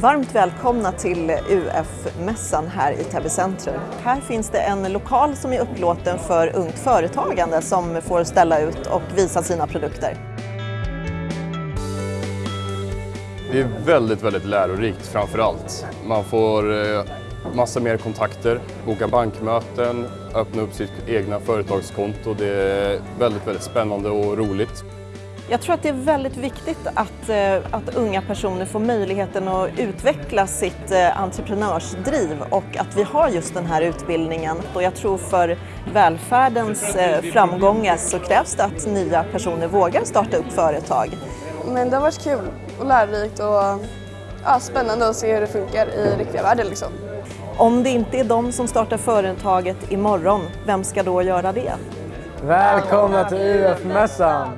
Varmt välkomna till UF-mässan här i Täby centrum. Här finns det en lokal som är upplåten för ungt företagande som får ställa ut och visa sina produkter. Det är väldigt, väldigt lärorikt framför allt. Man får eh, massa mer kontakter, boka bankmöten, öppna upp sitt egna företagskonto. Det är väldigt, väldigt spännande och roligt. Jag tror att det är väldigt viktigt att, eh, att unga personer får möjligheten att utveckla sitt eh, entreprenörsdriv och att vi har just den här utbildningen. Och jag tror för välfärdens eh, framgångar så krävs det att nya personer vågar starta upp företag. Men det har varit kul och lärorikt och ja, spännande att se hur det funkar i riktiga världen. Liksom. Om det inte är de som startar företaget imorgon, vem ska då göra det? Välkomna till UF-mässan!